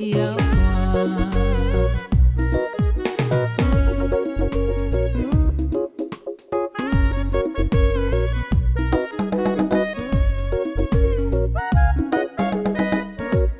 Yeah.